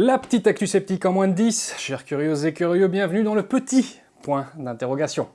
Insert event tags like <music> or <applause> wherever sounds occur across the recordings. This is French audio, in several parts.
La petite actu sceptique en moins de 10. Chers curieux et curieux, bienvenue dans le petit point d'interrogation.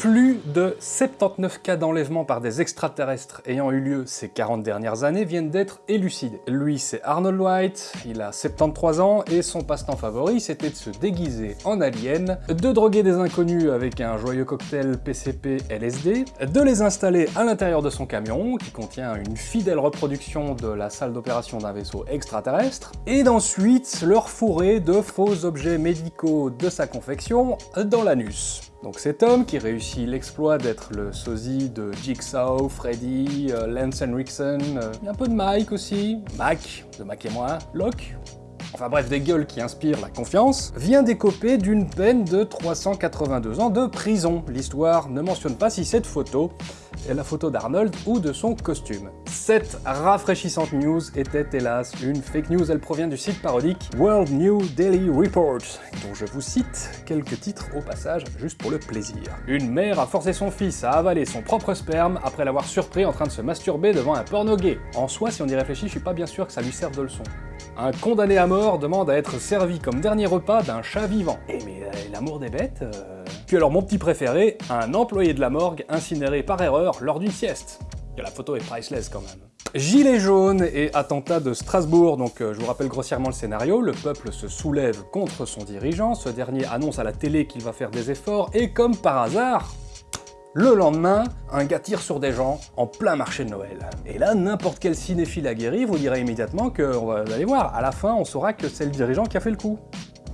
Plus de 79 cas d'enlèvement par des extraterrestres ayant eu lieu ces 40 dernières années viennent d'être élucidés. Lui, c'est Arnold White, il a 73 ans et son passe-temps favori, c'était de se déguiser en alien, de droguer des inconnus avec un joyeux cocktail PCP LSD, de les installer à l'intérieur de son camion, qui contient une fidèle reproduction de la salle d'opération d'un vaisseau extraterrestre, et d'ensuite leur fourrer de faux objets médicaux de sa confection dans l'anus. Donc cet homme qui réussit l'exploit d'être le sosie de Jigsaw, Freddy, euh, Lance Henriksen, euh, un peu de Mike aussi, Mac, de Mac et moi, Locke, enfin bref des gueules qui inspirent la confiance, vient d'écoper d'une peine de 382 ans de prison. L'histoire ne mentionne pas si cette photo est la photo d'Arnold ou de son costume. Cette rafraîchissante news était hélas une fake news, elle provient du site parodique World New Daily Report, dont je vous cite quelques titres au passage, juste pour le plaisir. Une mère a forcé son fils à avaler son propre sperme après l'avoir surpris en train de se masturber devant un porno gay. En soi, si on y réfléchit, je suis pas bien sûr que ça lui serve de leçon. Un condamné à mort demande à être servi comme dernier repas d'un chat vivant. Eh mais euh, l'amour des bêtes euh... Puis alors mon petit préféré, un employé de la morgue incinéré par erreur lors d'une sieste. Et la photo est priceless quand même. Gilets jaunes et attentat de Strasbourg, donc euh, je vous rappelle grossièrement le scénario, le peuple se soulève contre son dirigeant, ce dernier annonce à la télé qu'il va faire des efforts, et comme par hasard, le lendemain, un gars tire sur des gens en plein marché de Noël. Et là, n'importe quel cinéphile aguerri vous dira immédiatement que, vous allez voir, à la fin, on saura que c'est le dirigeant qui a fait le coup.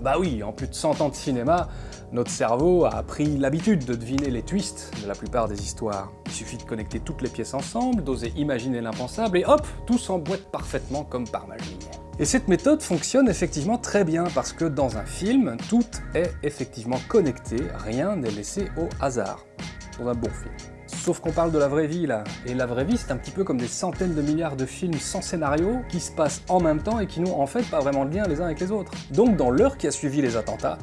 Bah oui, en plus de 100 ans de cinéma, notre cerveau a pris l'habitude de deviner les twists de la plupart des histoires. Il suffit de connecter toutes les pièces ensemble, d'oser imaginer l'impensable, et hop, tout s'emboîte parfaitement comme par magie. Et cette méthode fonctionne effectivement très bien, parce que dans un film, tout est effectivement connecté, rien n'est laissé au hasard. Dans un bon film. Sauf qu'on parle de la vraie vie là, et la vraie vie c'est un petit peu comme des centaines de milliards de films sans scénario qui se passent en même temps et qui n'ont en fait pas vraiment de lien les uns avec les autres. Donc dans l'heure qui a suivi les attentats,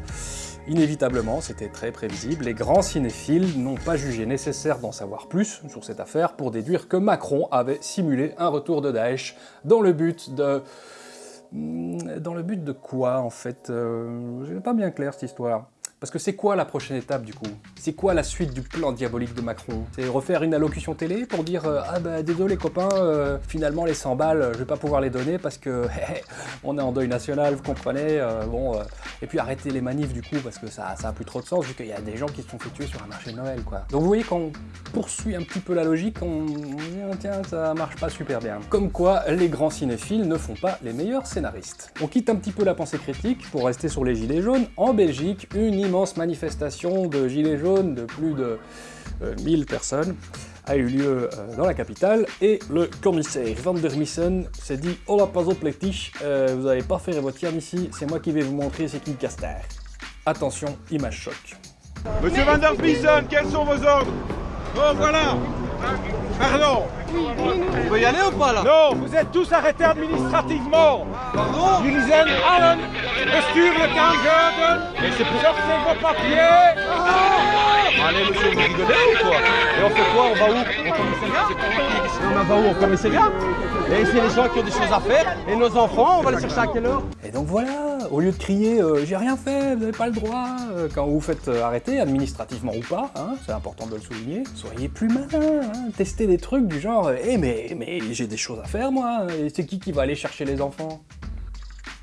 Inévitablement, c'était très prévisible, les grands cinéphiles n'ont pas jugé nécessaire d'en savoir plus sur cette affaire pour déduire que Macron avait simulé un retour de Daesh dans le but de... Hmm, dans le but de quoi, en fait euh, n'ai pas bien clair, cette histoire. Parce que c'est quoi la prochaine étape du coup? C'est quoi la suite du plan diabolique de Macron? C'est refaire une allocution télé pour dire euh, Ah bah désolé copains, euh, finalement les 100 balles, je vais pas pouvoir les donner parce que <laughs> on est en deuil national, vous comprenez euh, Bon, et puis arrêter les manifs du coup parce que ça, ça a plus trop de sens vu qu'il y a des gens qui se sont fait tuer sur un marché de Noël quoi. Donc vous voyez qu'on poursuit un petit peu la logique, on dit tiens ça marche pas super bien. Comme quoi les grands cinéphiles ne font pas les meilleurs scénaristes. On quitte un petit peu la pensée critique pour rester sur les gilets jaunes. En Belgique, une manifestation de gilets jaunes de plus de 1000 euh, personnes a eu lieu euh, dans la capitale. Et le commissaire Van der Missen s'est dit « Hola, pas les euh, vous n'avez pas fait votre tiramisu ici, c'est moi qui vais vous montrer c'est qui le castor. » Attention, image choc. Monsieur Van der Missen, quels sont vos ordres? Oh voilà. Pardon. On peut y aller ou pas là? Non, vous êtes tous arrêtés administrativement. Pardon? Allen, bestuur le Et c'est pour sortir vos papiers ah. Allez monsieur, vous rigolez ou quoi Et on fait quoi On va où on va où Au commissariat Et c'est les gens qui ont des choses à faire, et nos enfants, on va les chercher à quelle heure Et donc voilà, au lieu de crier euh, j'ai rien fait, vous n'avez pas le droit euh, quand vous vous faites euh, arrêter, administrativement ou pas, hein, c'est important de le souligner, soyez plus malin, hein, testez des trucs du genre eh mais, mais j'ai des choses à faire moi, et c'est qui qui va aller chercher les enfants?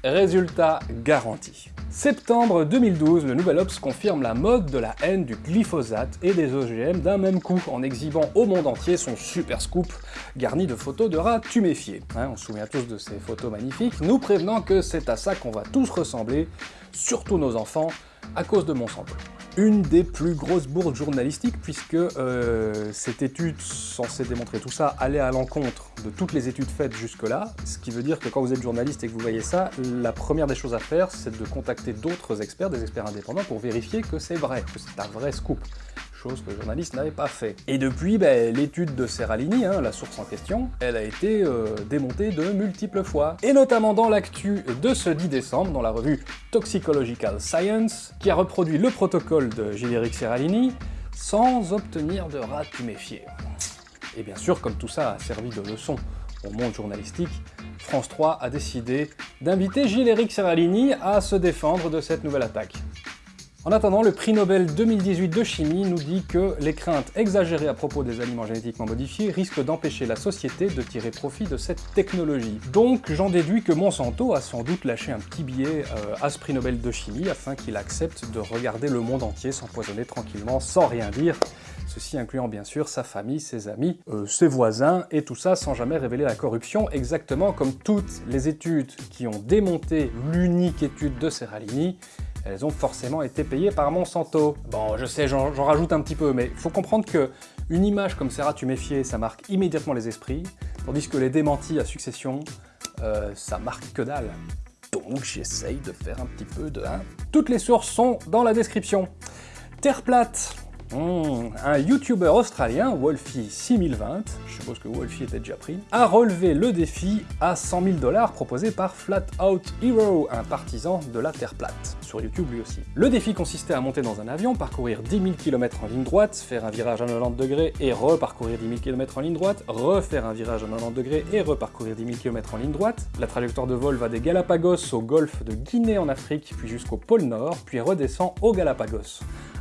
Résultat garanti. Septembre 2012, le Nouvel Ops confirme la mode de la haine du glyphosate et des OGM d'un même coup, en exhibant au monde entier son super scoop garni de photos de rats tuméfiés. Hein, on se souvient tous de ces photos magnifiques, nous prévenant que c'est à ça qu'on va tous ressembler, surtout nos enfants, à cause de Monsanto une des plus grosses bourdes journalistiques puisque euh, cette étude censée démontrer tout ça allait à l'encontre de toutes les études faites jusque-là, ce qui veut dire que quand vous êtes journaliste et que vous voyez ça, la première des choses à faire, c'est de contacter d'autres experts, des experts indépendants, pour vérifier que c'est vrai, que c'est un vrai scoop chose que le journaliste n'avait pas fait. Et depuis, ben, l'étude de Serralini, hein, la source en question, elle a été euh, démontée de multiples fois, et notamment dans l'actu de ce 10 décembre, dans la revue Toxicological Science, qui a reproduit le protocole de Giléric Serralini, sans obtenir de rat tuméfié. Et bien sûr, comme tout ça a servi de leçon au monde journalistique, France 3 a décidé d'inviter Gilles-Éric Serralini à se défendre de cette nouvelle attaque. En attendant, le prix Nobel 2018 de chimie nous dit que les craintes exagérées à propos des aliments génétiquement modifiés risquent d'empêcher la société de tirer profit de cette technologie. Donc j'en déduis que Monsanto a sans doute lâché un petit billet euh, à ce prix Nobel de chimie afin qu'il accepte de regarder le monde entier s'empoisonner tranquillement sans rien dire, ceci incluant bien sûr sa famille, ses amis, euh, ses voisins, et tout ça sans jamais révéler la corruption, exactement comme toutes les études qui ont démonté l'unique étude de Serralini, elles ont forcément été payées par Monsanto. Bon, je sais, j'en rajoute un petit peu, mais faut comprendre que une image comme Serra méfier, ça marque immédiatement les esprits, tandis que les démentis à succession, euh, ça marque que dalle. Donc j'essaye de faire un petit peu de... Hein. Toutes les sources sont dans la description. Terre plate, Hmm, un YouTuber australien, Wolfie6020, je suppose que Wolfie était déjà pris, a relevé le défi à 100 000 dollars proposé par Flat Out Hero, un partisan de la Terre plate, sur YouTube lui aussi. Le défi consistait à monter dans un avion, parcourir 10 000 km en ligne droite, faire un virage à 90 degrés et reparcourir 10 000 km en ligne droite, refaire un virage à 90 degrés et reparcourir 10 000 km en ligne droite. La trajectoire de vol va des Galapagos au golfe de Guinée en Afrique, puis jusqu'au pôle Nord, puis redescend aux Galapagos.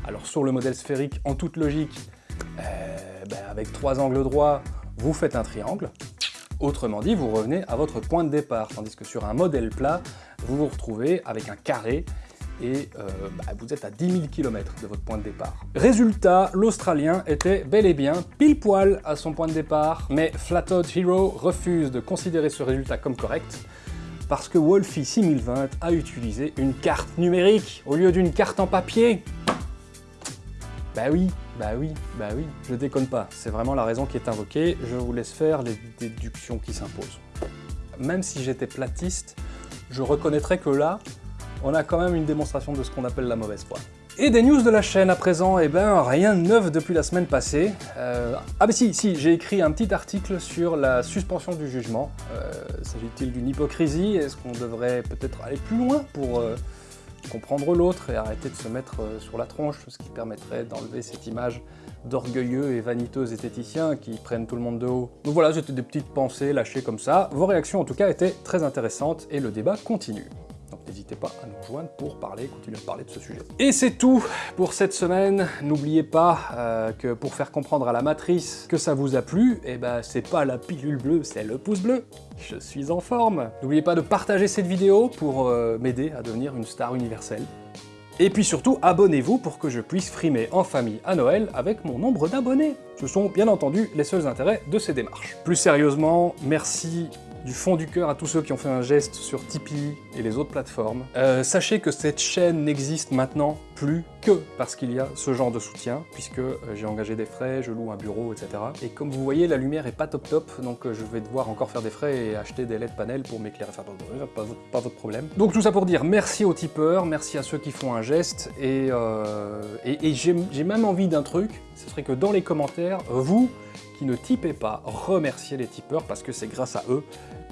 Alors sur le modèle sphérique, en toute logique, euh, ben, avec trois angles droits, vous faites un triangle. Autrement dit, vous revenez à votre point de départ, tandis que sur un modèle plat, vous vous retrouvez avec un carré et euh, ben, vous êtes à 10 000 km de votre point de départ. Résultat, l'Australien était bel et bien pile poil à son point de départ, mais Flatout Hero refuse de considérer ce résultat comme correct, parce que Wolfie 6020 a utilisé une carte numérique au lieu d'une carte en papier. Bah oui, bah oui, bah oui, je déconne pas, c'est vraiment la raison qui est invoquée, je vous laisse faire les déductions qui s'imposent. Même si j'étais platiste, je reconnaîtrais que là, on a quand même une démonstration de ce qu'on appelle la mauvaise foi. Et des news de la chaîne à présent, eh ben rien de neuf depuis la semaine passée. Euh, ah bah si, si, j'ai écrit un petit article sur la suspension du jugement. Euh, s'agit-il d'une hypocrisie? Est-ce qu'on devrait peut-être aller plus loin pour euh, comprendre l'autre et arrêter de se mettre euh, sur la tronche, ce qui permettrait d'enlever cette image d'orgueilleux et vaniteux esthéticiens qui prennent tout le monde de haut. Donc voilà, c'était des petites pensées lâchées comme ça. Vos réactions en tout cas étaient très intéressantes et le débat continue n'hésitez pas à nous rejoindre pour parler, continuer à parler de ce sujet. Et c'est tout pour cette semaine. N'oubliez pas euh, que pour faire comprendre à la matrice que ça vous a plu, eh ben c'est pas la pilule bleue, c'est le pouce bleu. Je suis en forme. N'oubliez pas de partager cette vidéo pour euh, m'aider à devenir une star universelle. Et puis surtout, abonnez-vous pour que je puisse frimer en famille à Noël avec mon nombre d'abonnés. Ce sont bien entendu les seuls intérêts de ces démarches. Plus sérieusement, merci du fond du cœur à tous ceux qui ont fait un geste sur Tipeee et les autres plateformes. Euh, sachez que cette chaîne n'existe maintenant plus que parce qu'il y a ce genre de soutien, puisque euh, j'ai engagé des frais, je loue un bureau, etc. Et comme vous voyez, la lumière est pas top top, donc euh, je vais devoir encore faire des frais et acheter des LED panels pour m'éclairer, enfin, pas, pas, votre problème. Donc tout ça pour dire merci aux tipeurs, merci à ceux qui font un geste, et, et j'ai même envie d'un truc, ce serait que dans les commentaires, vous, qui ne typez pas, remerciez les tipeurs parce que c'est grâce à eux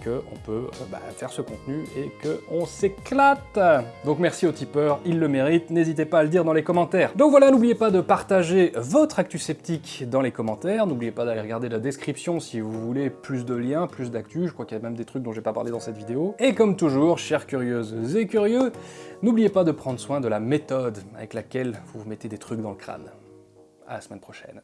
qu'on peut euh, bah, faire ce contenu et qu'on s'éclate Donc merci aux tipeurs, ils le méritent, n'hésitez pas à le dire dans les commentaires. Donc voilà, n'oubliez pas de partager votre actu sceptique dans les commentaires, n'oubliez pas d'aller regarder la description si vous voulez plus de liens, plus d'actu, je crois qu'il y a même des trucs dont j'ai pas parlé dans cette vidéo. Et comme toujours, chères curieuses et curieux, n'oubliez pas de prendre soin de la méthode avec laquelle vous vous mettez des trucs dans le crâne. À la semaine prochaine.